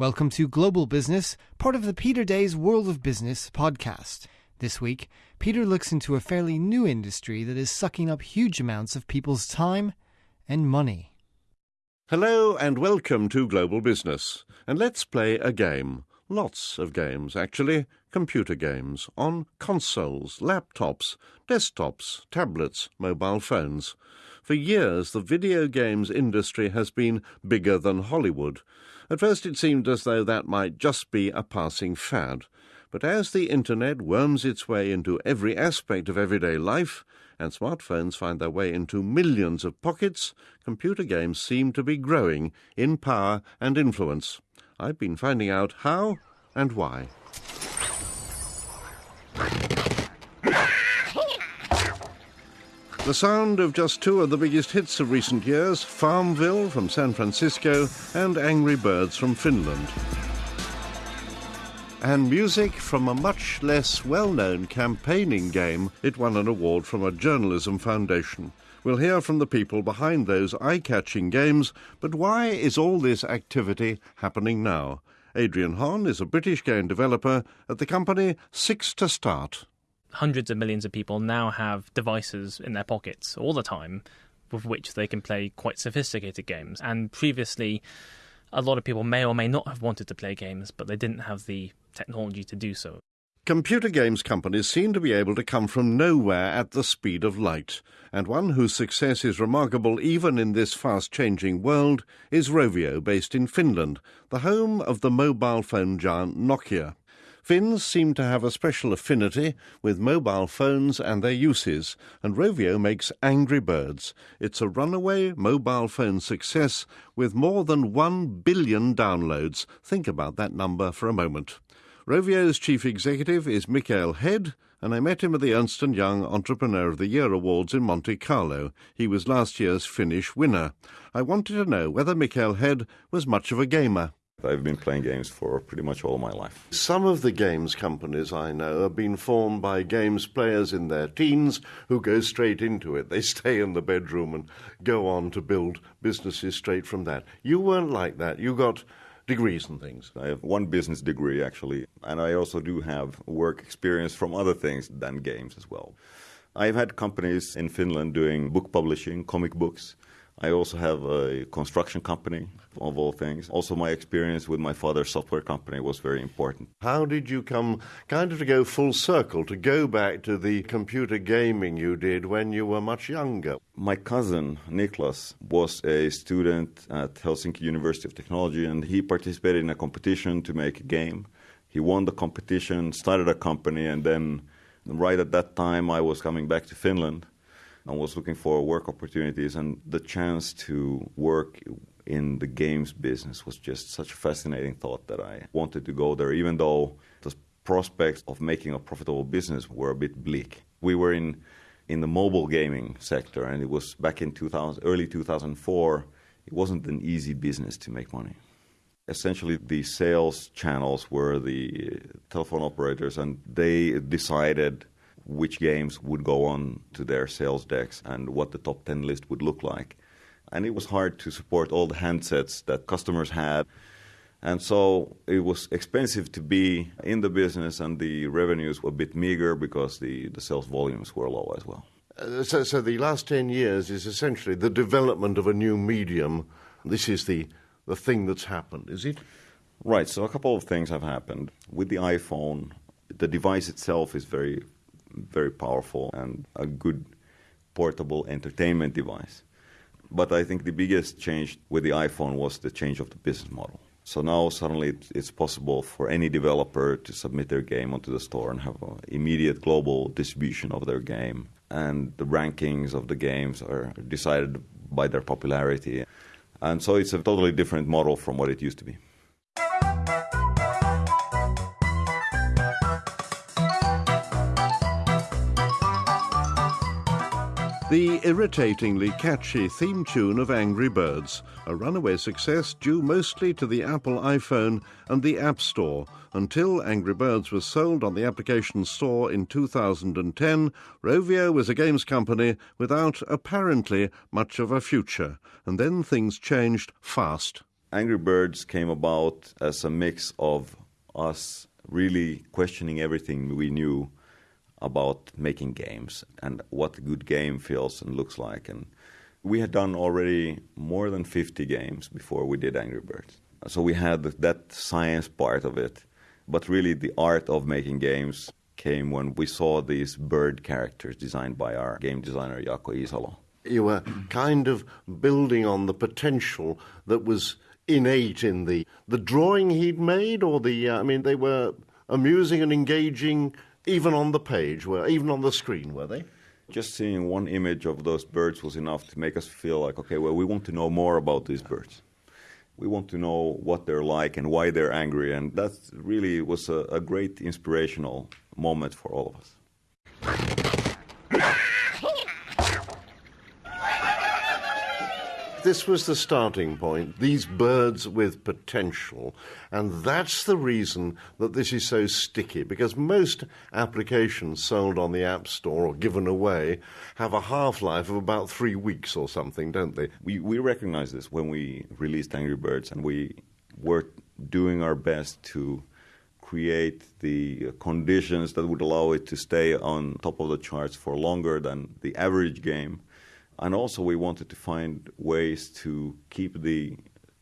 Welcome to Global Business, part of the Peter Day's World of Business podcast. This week, Peter looks into a fairly new industry that is sucking up huge amounts of people's time and money. Hello and welcome to Global Business. And let's play a game. Lots of games, actually. Computer games on consoles, laptops, desktops, tablets, mobile phones. For years, the video games industry has been bigger than Hollywood. At first, it seemed as though that might just be a passing fad. But as the internet worms its way into every aspect of everyday life, and smartphones find their way into millions of pockets, computer games seem to be growing in power and influence. I've been finding out how and why. The sound of just two of the biggest hits of recent years Farmville from San Francisco and Angry Birds from Finland. And music from a much less well known campaigning game. It won an award from a journalism foundation. We'll hear from the people behind those eye catching games, but why is all this activity happening now? Adrian Hon is a British game developer at the company Six to Start hundreds of millions of people now have devices in their pockets all the time with which they can play quite sophisticated games. And previously, a lot of people may or may not have wanted to play games, but they didn't have the technology to do so. Computer games companies seem to be able to come from nowhere at the speed of light, and one whose success is remarkable even in this fast changing world is Rovio, based in Finland, the home of the mobile phone giant Nokia. Finns seem to have a special affinity with mobile phones and their uses, and Rovio makes Angry Birds. It's a runaway mobile phone success with more than 1 billion downloads. Think about that number for a moment. Rovio's chief executive is Mikael Hed, and I met him at the Ernst & Young Entrepreneur of the Year Awards in Monte Carlo. He was last year's Finnish winner. I wanted to know whether Mikael Hed was much of a gamer. I've been playing games for pretty much all my life. Some of the games companies I know have been formed by games players in their teens who go straight into it. They stay in the bedroom and go on to build businesses straight from that. You weren't like that. You got degrees and things. I have one business degree actually, and I also do have work experience from other things than games as well. I've had companies in Finland doing book publishing, comic books. I also have a construction company, of all things. Also, my experience with my father's software company was very important. How did you come kind of to go full circle, to go back to the computer gaming you did when you were much younger? My cousin, Niklas, was a student at Helsinki University of Technology, and he participated in a competition to make a game. He won the competition, started a company, and then right at that time, I was coming back to Finland and was looking for work opportunities and the chance to work in the games business was just such a fascinating thought that I wanted to go there even though the prospects of making a profitable business were a bit bleak. We were in in the mobile gaming sector and it was back in 2000 early 2004 it wasn't an easy business to make money. Essentially the sales channels were the uh, telephone operators and they decided which games would go on to their sales decks and what the top 10 list would look like. And it was hard to support all the handsets that customers had. And so it was expensive to be in the business, and the revenues were a bit meager because the, the sales volumes were low as well. Uh, so, so the last 10 years is essentially the development of a new medium. This is the, the thing that's happened, is it? Right. So a couple of things have happened. With the iPhone, the device itself is very very powerful and a good portable entertainment device. But I think the biggest change with the iPhone was the change of the business model. So now suddenly it's possible for any developer to submit their game onto the store and have immediate global distribution of their game. And the rankings of the games are decided by their popularity. And so it's a totally different model from what it used to be. The irritatingly catchy theme tune of Angry Birds, a runaway success due mostly to the Apple iPhone and the App Store. Until Angry Birds was sold on the application store in 2010, Rovio was a games company without apparently much of a future. And then things changed fast. Angry Birds came about as a mix of us really questioning everything we knew about making games and what a good game feels and looks like. And we had done already more than 50 games before we did Angry Birds. So we had that science part of it. But really, the art of making games came when we saw these bird characters designed by our game designer, Jaakko Iisalo. You were kind of building on the potential that was innate in the the drawing he'd made, or the uh, I mean, they were amusing and engaging even on the page, were even on the screen, were they? Just seeing one image of those birds was enough to make us feel like, okay, well, we want to know more about these birds. We want to know what they're like and why they're angry, and that really was a, a great inspirational moment for all of us. This was the starting point, these birds with potential. And that's the reason that this is so sticky, because most applications sold on the App Store or given away have a half life of about three weeks or something, don't they? We, we recognized this when we released Angry Birds, and we were doing our best to create the conditions that would allow it to stay on top of the charts for longer than the average game and also, we wanted to find ways to keep the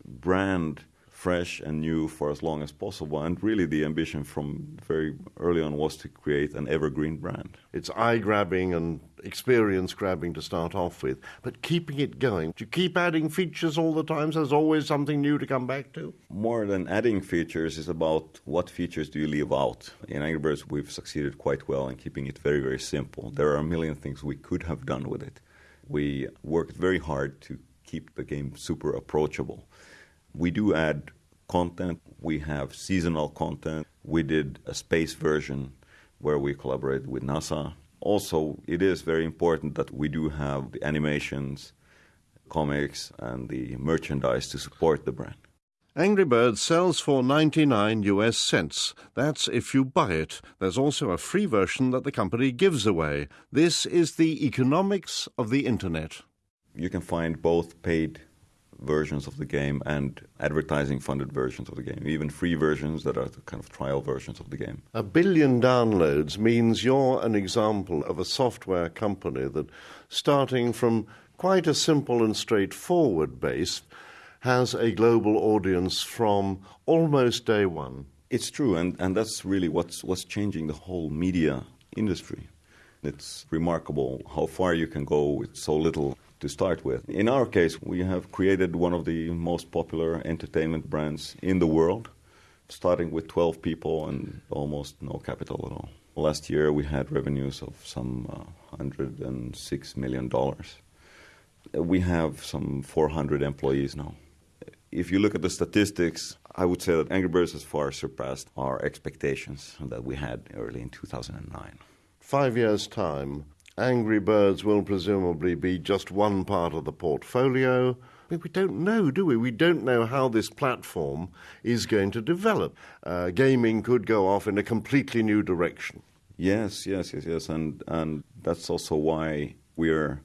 brand fresh and new for as long as possible. And really, the ambition from very early on was to create an evergreen brand. It's eye grabbing and experience grabbing to start off with, but keeping it going. Do you keep adding features all the time so there's always something new to come back to? More than adding features is about what features do you leave out. In Angry Birds, we've succeeded quite well in keeping it very, very simple. There are a million things we could have done with it we worked very hard to keep the game super approachable. We do add content. We have seasonal content. We did a space version where we collaborated with NASA. Also, it is very important that we do have the animations, comics, and the merchandise to support the brand. Angry Birds sells for 99 US cents. That's if you buy it. There's also a free version that the company gives away. This is the economics of the internet. You can find both paid versions of the game and advertising funded versions of the game, even free versions that are the kind of trial versions of the game. A billion downloads means you're an example of a software company that, starting from quite a simple and straightforward base, has a global audience from almost day one. It's true, and, and that's really what's, what's changing the whole media industry. It's remarkable how far you can go with so little to start with. In our case, we have created one of the most popular entertainment brands in the world, starting with 12 people and almost no capital at all. Last year, we had revenues of some uh, $106 million. We have some 400 employees now if you look at the statistics, I would say that Angry Birds has far surpassed our expectations that we had early in 2009. Five years' time, Angry Birds will presumably be just one part of the portfolio. we don't know, do we? We don't know how this platform is going to develop. Uh, gaming could go off in a completely new direction. Yes, yes, yes, yes, and and that's also why we're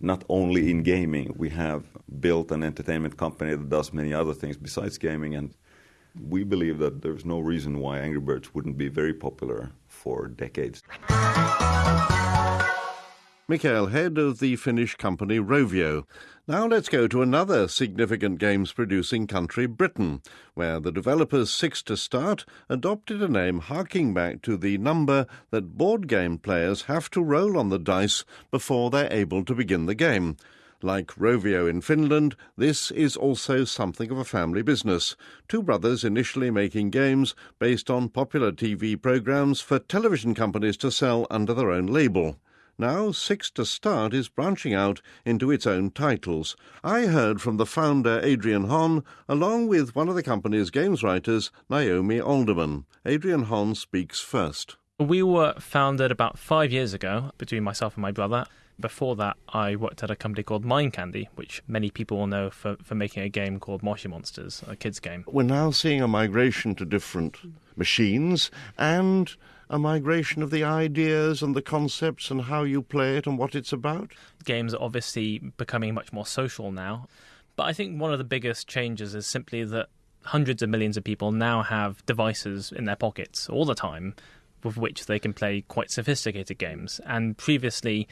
not only in gaming. We have built an entertainment company that does many other things besides gaming, and we believe that there's no reason why Angry Birds wouldn't be very popular for decades. Mikael, head of the Finnish company Rovio. Now let's go to another significant games producing country, Britain, where the developers Six to Start adopted a name harking back to the number that board game players have to roll on the dice before they're able to begin the game. Like Rovio in Finland, this is also something of a family business. Two brothers initially making games based on popular TV programs for television companies to sell under their own label. Now, Six to Start is branching out into its own titles. I heard from the founder, Adrian Hon, along with one of the company's games writers, Naomi Alderman. Adrian Hon speaks first. We were founded about five years ago between myself and my brother. Before that, I worked at a company called Mind Candy, which many people will know for, for making a game called Moshi Monsters, a kids' game. We're now seeing a migration to different machines and a migration of the ideas and the concepts and how you play it and what it's about? Games are obviously becoming much more social now. But I think one of the biggest changes is simply that hundreds of millions of people now have devices in their pockets all the time with which they can play quite sophisticated games. And previously,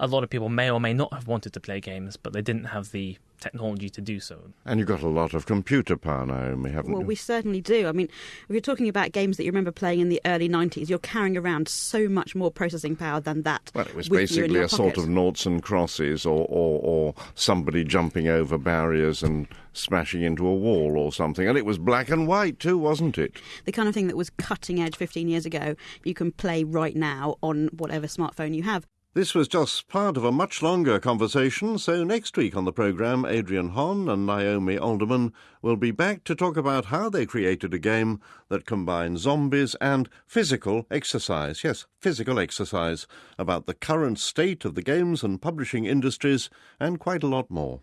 a lot of people may or may not have wanted to play games, but they didn't have the technology to do so. And you've got a lot of computer power, Naomi, haven't Well, you? we certainly do. I mean, if you're talking about games that you remember playing in the early 90s, you're carrying around so much more processing power than that. Well, it was with you in basically your a sort of noughts and crosses, or, or, or somebody jumping over barriers and smashing into a wall or something. And it was black and white too, wasn't it? the kind of thing that was cutting edge 15 years ago. You can play right now on whatever smartphone you have. This was just part of a much longer conversation, so next week on the programme, Adrian Hon and Naomi Alderman will be back to talk about how they created a game that combines zombies and physical exercise. Yes, physical exercise, about the current state of the games and publishing industries, and quite a lot more.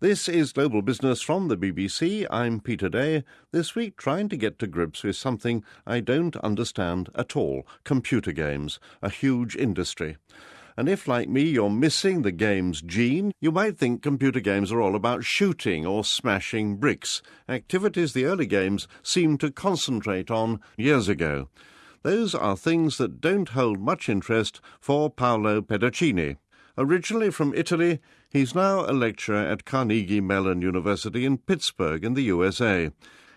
This is Global Business from the BBC. I'm Peter Day, this week trying to get to grips with something I don't understand at all computer games, a huge industry. And if, like me, you're missing the game's gene, you might think computer games are all about shooting or smashing bricks, activities the early games seemed to concentrate on years ago. Those are things that don't hold much interest for Paolo Pedercini. Originally from Italy, he's now a lecturer at Carnegie Mellon University in Pittsburgh in the USA.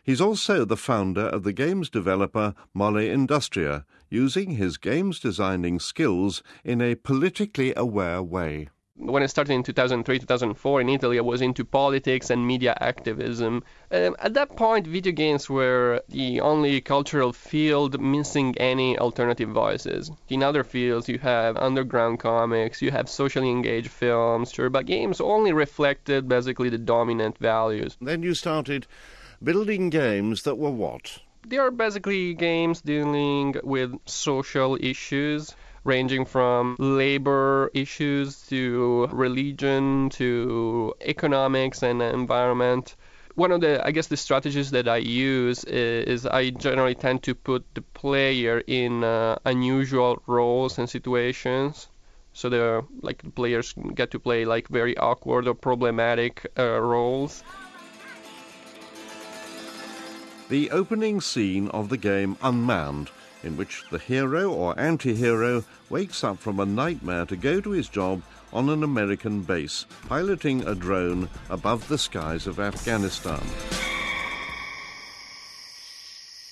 He's also the founder of the games developer Molleindustria, using his games designing skills in a politically aware way. When I started in 2003, 2004 in Italy, I was into politics and media activism. Um, at that point, video games were the only cultural field missing any alternative voices. In other fields, you have underground comics, you have socially engaged films, sure, but games only reflected basically the dominant values. Then you started building games that were what? They are basically games dealing with social issues ranging from labor issues to religion to economics and environment. One of the, I guess, the strategies that I use is, is I generally tend to put the player in uh, unusual roles and situations. So the like the players get to play like very awkward or problematic uh, roles. The opening scene of the game Unmanned, in which the hero or anti hero wakes up from a nightmare to go to his job on an American base, piloting a drone above the skies of Afghanistan.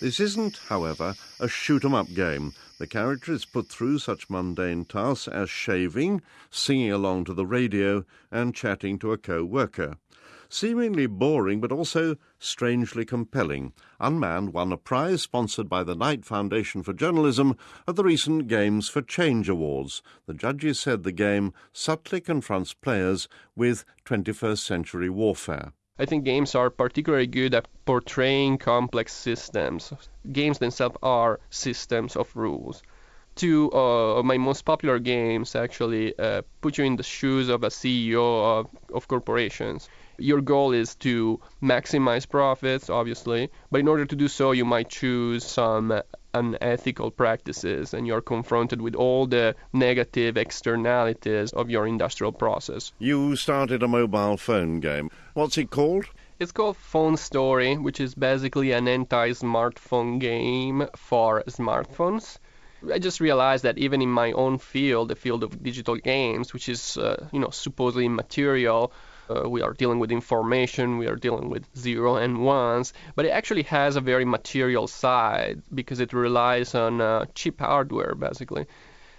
This isn't, however, a shoot 'em up game. The character is put through such mundane tasks as shaving, singing along to the radio, and chatting to a co worker. Seemingly boring, but also strangely compelling, Unmanned won a prize sponsored by the Knight Foundation for Journalism at the recent Games for Change Awards. The judges said the game subtly confronts players with 21st century warfare. I think games are particularly good at portraying complex systems. Games themselves are systems of rules. Two uh, of my most popular games actually uh, put you in the shoes of a CEO of, of corporations. Your goal is to maximize profits, obviously, but in order to do so, you might choose some unethical practices, and you're confronted with all the negative externalities of your industrial process. You started a mobile phone game. What's it called? It's called Phone Story, which is basically an anti-smartphone game for smartphones. I just realized that even in my own field, the field of digital games, which is uh, you know supposedly immaterial, uh, we are dealing with information, we are dealing with zero and ones, but it actually has a very material side because it relies on uh, cheap hardware basically.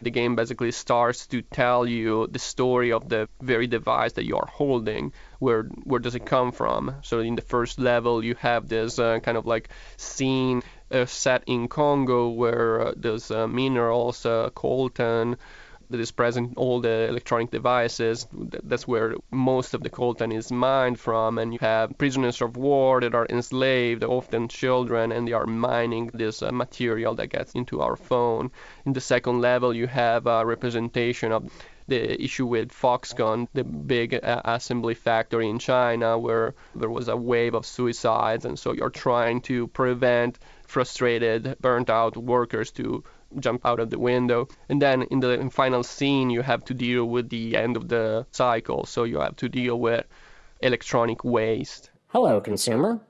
The game basically starts to tell you the story of the very device that you are holding. Where where does it come from? So in the first level, you have this uh, kind of like scene set in Congo where uh, there's uh, minerals, uh, coltan that is present in all the electronic devices. That's where most of the coltan is mined from, and you have prisoners of war that are enslaved, often children, and they are mining this uh, material that gets into our phone. In the second level, you have a representation of the issue with Foxconn, the big uh, assembly factory in China, where there was a wave of suicides, and so you're trying to prevent frustrated, burnt out workers to jump out of the window. And then in the final scene, you have to deal with the end of the cycle. So you have to deal with electronic waste. Hello, consumer.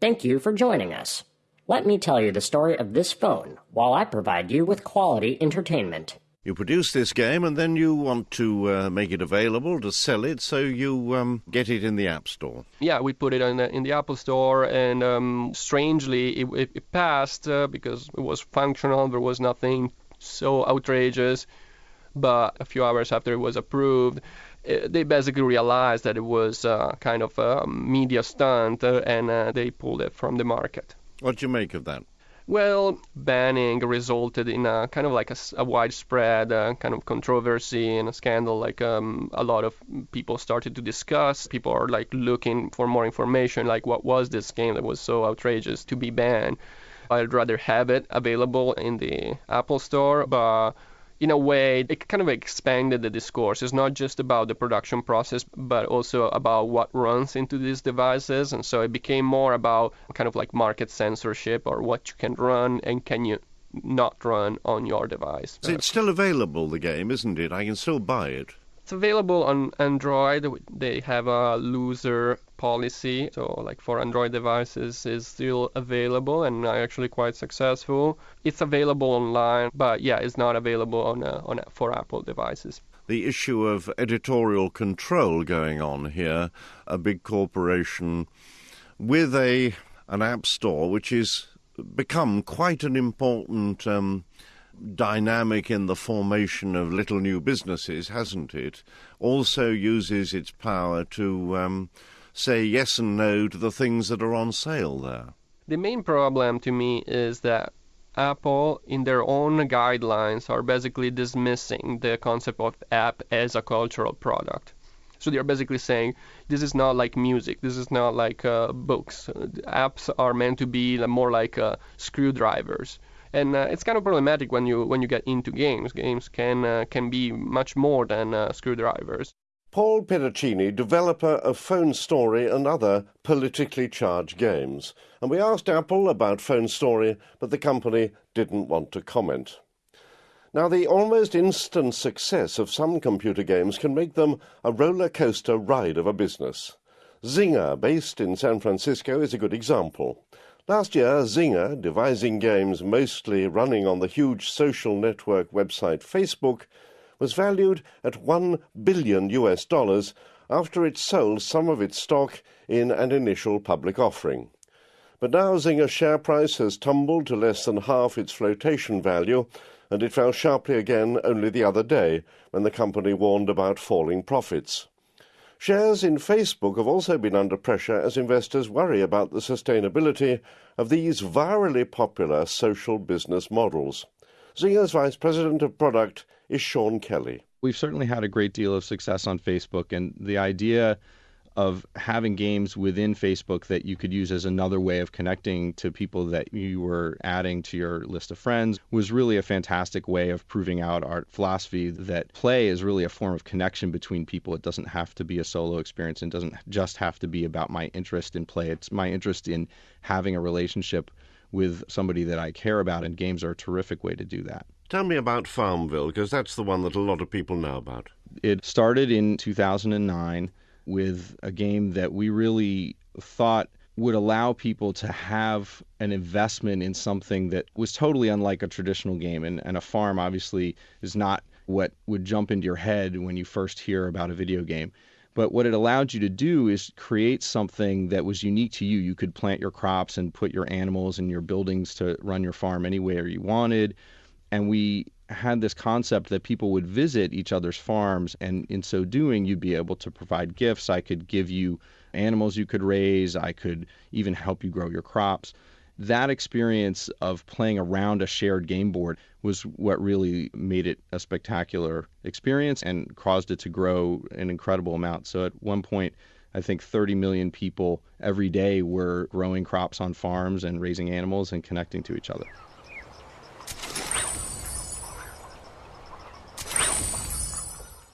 Thank you for joining us. Let me tell you the story of this phone while I provide you with quality entertainment. You produce this game and then you want to uh, make it available to sell it, so you um, get it in the App Store. Yeah, we put it in the, in the Apple Store, and um, strangely, it, it, it passed uh, because it was functional. There was nothing so outrageous. But a few hours after it was approved, it, uh, they basically realized that it was uh, kind of a media stunt, uh, and uh, they pulled it from the market. What do you make of that? Well, banning resulted in a kind of like a, a widespread uh, kind of controversy and a scandal. Like um, a lot of people started to discuss. People are like looking for more information. Like, what was this game that was so outrageous to be banned? I'd rather have it available in the Apple Store, but in a way, it kind of expanded the discourse. It's not just about the production process, but also about what runs into these devices. And so it became more about kind of like market censorship or what you can run and can you not run on your device. So it's still available, the game, isn't it? I can still buy it. It's available on Android. They have a loser policy, so like for Android devices is still available and actually quite successful. It's available online, but yeah, it's not available on uh, on for Apple devices the issue of editorial control going on here. A big corporation with a an app store which is become quite an important um, dynamic in the formation of little new businesses, hasn't it? Also uses its power to um, say yes and no to the things that are on sale there. The main problem to me is that Apple, in their own guidelines, are basically dismissing the concept of app as a cultural product. So they're basically saying this is not like music, this is not like uh, books. Apps are meant to be more like uh, screwdrivers and uh, it's kind of problematic when you when you get into games. Games can uh, can be much more than uh, screwdrivers. Paul Pedercini, developer of Phone Story and other politically charged games, and we asked Apple about Phone Story, but the company didn't want to comment. Now, the almost instant success of some computer games can make them a roller coaster ride of a business. Zynga, based in San Francisco, is a good example. Last year, Zynga, devising games mostly running on the huge social network website Facebook, was valued at 1 billion US dollars after it sold some of its stock in an initial public offering. But now Zynga's share price has tumbled to less than half its flotation value, and it fell sharply again only the other day when the company warned about falling profits. Shares in Facebook have also been under pressure as investors worry about the sustainability of these virally popular social business models. Zynga's Vice President of Product is Sean Kelly. We've certainly had a great deal of success on Facebook, and the idea of having games within Facebook that you could use as another way of connecting to people that you were adding to your list of friends was really a fantastic way of proving out our philosophy that play is really a form of connection between people. It doesn't have to be a solo experience and doesn't just have to be about my interest in play. It's my interest in having a relationship with somebody that I care about, and games are a terrific way to do that. Tell me about Farmville, because that's the one that a lot of people know about. It started in 2009 with a game that we really thought would allow people to have an investment in something that was totally unlike a traditional game. And, and a farm obviously is not what would jump into your head when you first hear about a video game. But what it allowed you to do is create something that was unique to you. You could plant your crops and put your animals and your buildings to run your farm anywhere you wanted. And we had this concept that people would visit each other's farms, and in so doing, you'd be able to provide gifts. I could give you animals you could raise, I could even help you grow your crops. That experience of playing around a shared game board was what really made it a spectacular experience and caused it to grow an incredible amount. So at one point, I think 30 million people every day were growing crops on farms and raising animals and connecting to each other.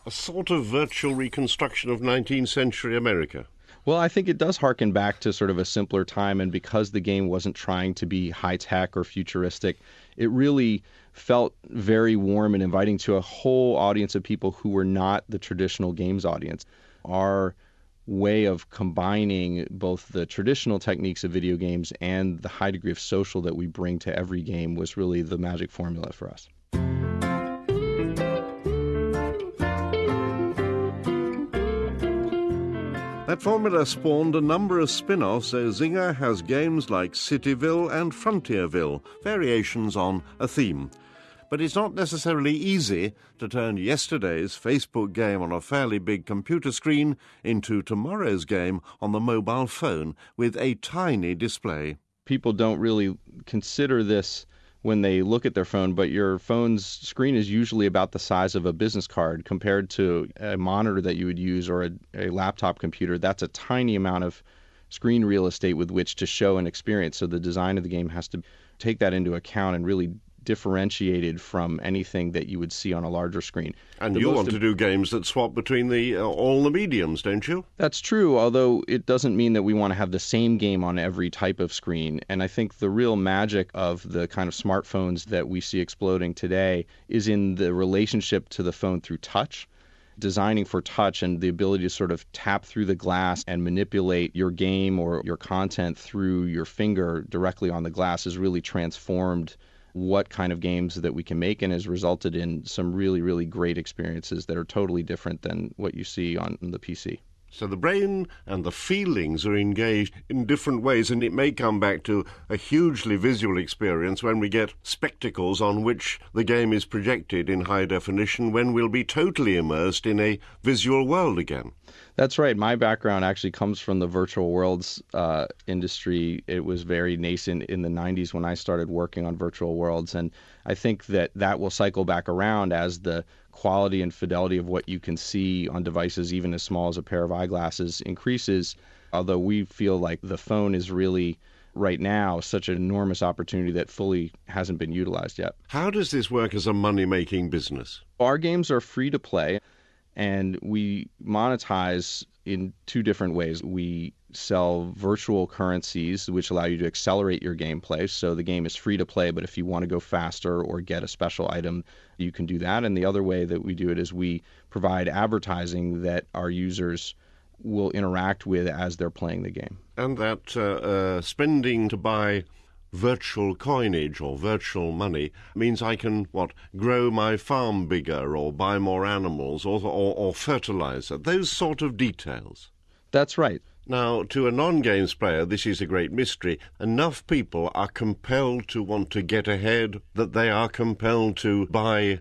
A sort of virtual reconstruction of 19th century America. Well, I think it does harken back to sort of a simpler time, and because the game wasn't trying to be high tech or futuristic, it really felt very warm and inviting to a whole audience of people who were not the traditional games audience. Our way of combining both the traditional techniques of video games and the high degree of social that we bring to every game was really the magic formula for us. That formula spawned a number of spin offs, so Zynga has games like Cityville and Frontierville, variations on a theme. But it's not necessarily easy to turn yesterday's Facebook game on a fairly big computer screen into tomorrow's game on the mobile phone with a tiny display. People don't really consider this when they look at their phone, but your phone's screen is usually about the size of a business card compared to a monitor that you would use or a, a laptop computer. That's a tiny amount of screen real estate with which to show an experience. So the design of the game has to take that into account and really differentiated from anything that you would see on a larger screen. And The you want to do games that swap between the uh, all the mediums, don't you? That's true, although it doesn't mean that we want to have the same game on every type of screen. And I think the real magic of the kind of smartphones that we see exploding today is in the relationship to the phone through touch. Designing for touch and the ability to sort of tap through the glass and manipulate your game or your content through your finger directly on the glass has really transformed what kind of games that we can make and has resulted in some really, really great experiences that are totally different than what you see on the PC. So the brain and the feelings are engaged in different ways, and it may come back to a hugely visual experience when we get spectacles on which the game is projected in high definition, when we'll be totally immersed in a visual world again. That's right. My background actually comes from the virtual worlds uh, industry. It was very nascent in the 90s when I started working on virtual worlds. And I think that that will cycle back around as the quality and fidelity of what you can see on devices, even as small as a pair of eyeglasses, increases. Although we feel like the phone is really right now such an enormous opportunity that fully hasn't been utilized yet. How does this work as a money making business? Our games are free to play and we monetize in two different ways. We sell virtual currencies, which allow you to accelerate your gameplay. So the game is free to play, but if you want to go faster or get a special item, you can do that. And the other way that we do it is we provide advertising that our users will interact with as they're playing the game. And that uh, uh, spending to buy virtual coinage or virtual money means I can what grow my farm bigger or buy more animals or or, or fertilizer those sort of details That's right. Now to a non-games player this is a great mystery. Enough people are compelled to want to get ahead that they are compelled to buy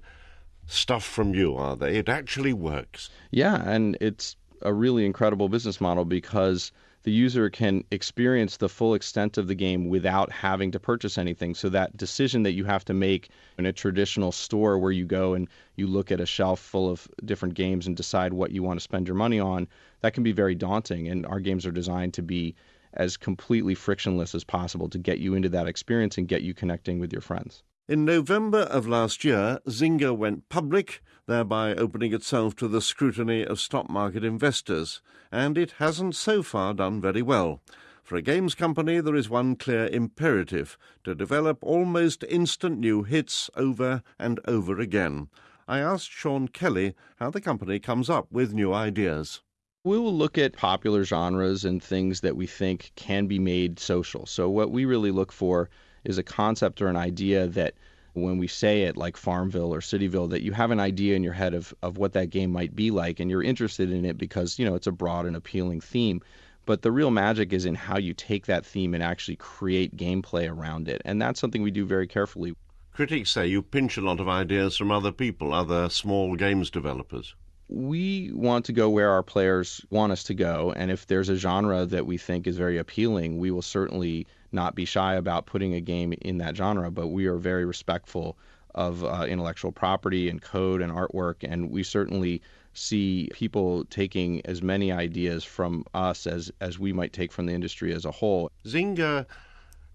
stuff from you are they? It actually works. Yeah, and it's a really incredible business model because the user can experience the full extent of the game without having to purchase anything. So that decision that you have to make in a traditional store where you go and you look at a shelf full of different games and decide what you want to spend your money on, that can be very daunting. And our games are designed to be as completely frictionless as possible to get you into that experience and get you connecting with your friends. In November of last year, Zynga went public, thereby opening itself to the scrutiny of stock market investors, and it hasn't so far done very well. For a games company, there is one clear imperative to develop almost instant new hits over and over again. I asked Sean Kelly how the company comes up with new ideas. We will look at popular genres and things that we think can be made social. So, what we really look for is a concept or an idea that when we say it, like Farmville or Cityville, that you have an idea in your head of, of what that game might be like and you're interested in it because, you know, it's a broad and appealing theme. But the real magic is in how you take that theme and actually create gameplay around it. And that's something we do very carefully. Critics say you pinch a lot of ideas from other people, other small games developers. we want to go where our players want us to go. And if there's a genre that we think is very appealing, we will certainly not be shy about putting a game in that genre. But we are very respectful of uh, intellectual property and code and artwork. And we certainly see people taking as many ideas from us as, as we might take from the industry as a whole. Zynga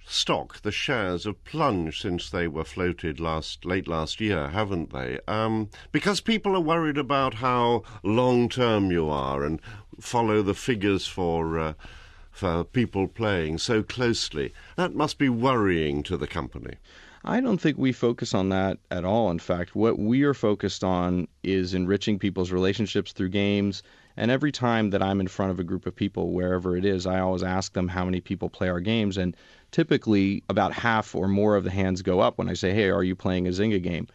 stock, the shares have plunged since they were floated last late last year, haven't they? Um, because people are worried about how long term you are and follow the figures for uh, for people playing so closely. That must be worrying to the company. I don't think we focus on that at all. In fact, what we are focused on is enriching people's relationships through games. And every time that I'm in front of a group of people, wherever it is, I always ask them how many people play our games. And typically, about half or more of the hands go up when I say, Hey, are you playing a Zynga game?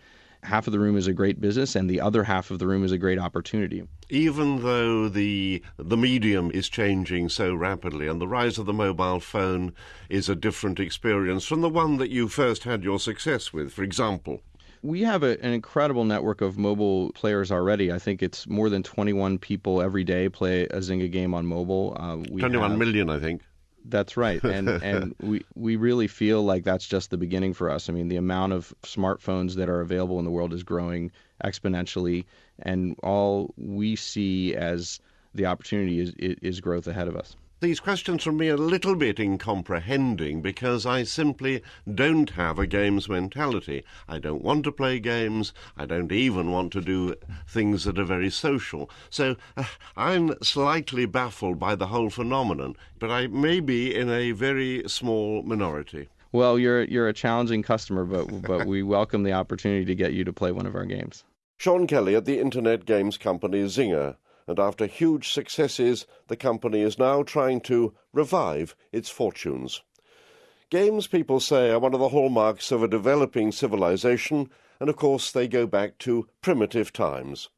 Half of the room is a great business and the other half of the room is a great opportunity. Even though the the medium is changing so rapidly and the rise of the mobile phone is a different experience from the one that you first had your success with, for example. We have a, an incredible network of mobile players already. I think it's more than 21 people every day play a Zynga game on mobile. Uh, 21 have, million, I think. That's right, and and we we really feel like that's just the beginning for us. I mean, the amount of smartphones that are available in the world is growing exponentially, and all we see as the opportunity is is growth ahead of us these questions from me are a little bit incomprehending because I simply don't have a games mentality. I don't want to play games. I don't even want to do things that are very social. So uh, I'm slightly baffled by the whole phenomenon, but I may be in a very small minority. Well, you're you're a challenging customer, but but we welcome the opportunity to get you to play one of our games. Sean Kelly at the internet games company Zynga and after huge successes, the company is now trying to revive its fortunes. Games, people say, are one of the hallmarks of a developing civilization, and of course they go back to primitive times.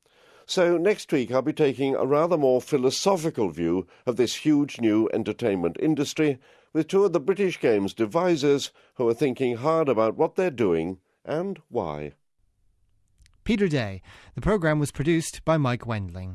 So next week I'll be taking a rather more philosophical view of this huge new entertainment industry with two of the British Games devisers who are thinking hard about what they're doing and why. Peter Day. The program was produced by Mike Wendling.